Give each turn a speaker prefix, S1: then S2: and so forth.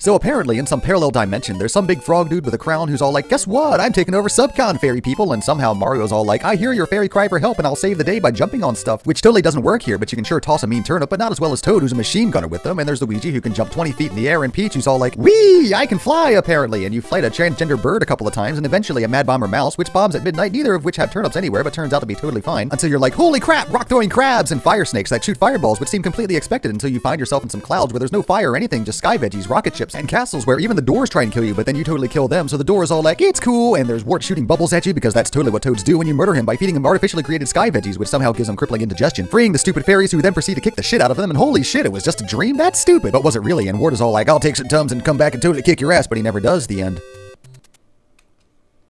S1: So apparently, in some parallel dimension, there's some big frog dude with a crown who's all like, guess what? I'm taking over Subcon, fairy people. And somehow Mario's all like, I hear your fairy cry for help and I'll save the day by jumping on stuff. Which totally doesn't work here, but you can sure toss a mean turnip, but not as well as Toad, who's a machine gunner with them. And there's Luigi, who can jump 20 feet in the air, and Peach, who's all like, Wee! I can fly, apparently. And you fight a transgender bird a couple of times, and eventually a mad bomber mouse, which bombs at midnight, neither of which have turnips anywhere, but turns out to be totally fine. Until you're like, holy crap, rock throwing crabs and fire snakes that shoot fireballs, which seem completely expected until you find yourself in some clouds where there's no fire or anything, just sky veggies, rocket ships, and castles where even the doors try and kill you, but then you totally kill them, so the door is all like, it's cool, and there's Wart shooting bubbles at you because that's totally what toads do when you murder him by feeding him artificially created sky veggies, which somehow gives him crippling indigestion, freeing the stupid fairies who then proceed to kick the shit out of them, and holy shit, it was just a dream? That's stupid, but was it really? And Wart is all like, I'll take some tums and come back and totally kick your ass, but he never does, the end.